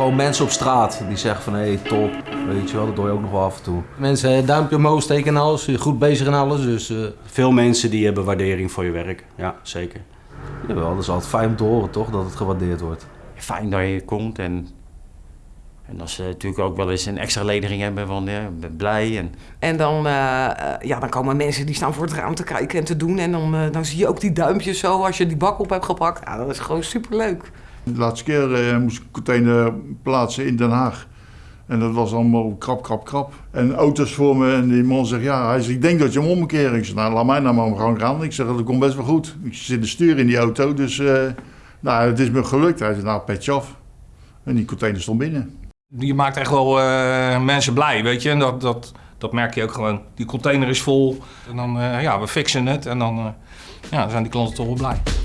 Gewoon mensen op straat die zeggen van hé, hey, top. Weet je wel, dat doe je ook nog wel af en toe. Mensen eh, duimpje omhoog steken en alles, goed bezig en alles. Dus, uh... Veel mensen die hebben waardering voor je werk. Ja, zeker. Jawel, dat is altijd fijn om te horen toch, dat het gewaardeerd wordt. Fijn dat je komt en en als ze natuurlijk ook wel eens een extra ledering hebben van ja, ik ben blij. En, en dan, uh, ja, dan komen mensen die staan voor het raam te kijken en te doen. En dan, uh, dan zie je ook die duimpjes zo als je die bak op hebt gepakt. Ja, dat is gewoon superleuk. De laatste keer uh, moest ik container plaatsen in Den Haag. En dat was allemaal krap, krap, krap. En auto's voor me. En die man zegt, ja, hij zegt, ik denk dat je hem omkeert. Ik zeg, nou, laat mij nou maar gewoon gaan. Ik zeg, dat komt best wel goed. Ik zit de stuur in die auto, dus nou, het is me gelukt. Hij zegt, nou, petje af. En die container stond binnen je maakt echt wel uh, mensen blij, weet je. En dat, dat, dat merk je ook gewoon. Die container is vol. En dan, uh, ja, we fixen het. En dan, uh, ja, dan zijn die klanten toch wel blij.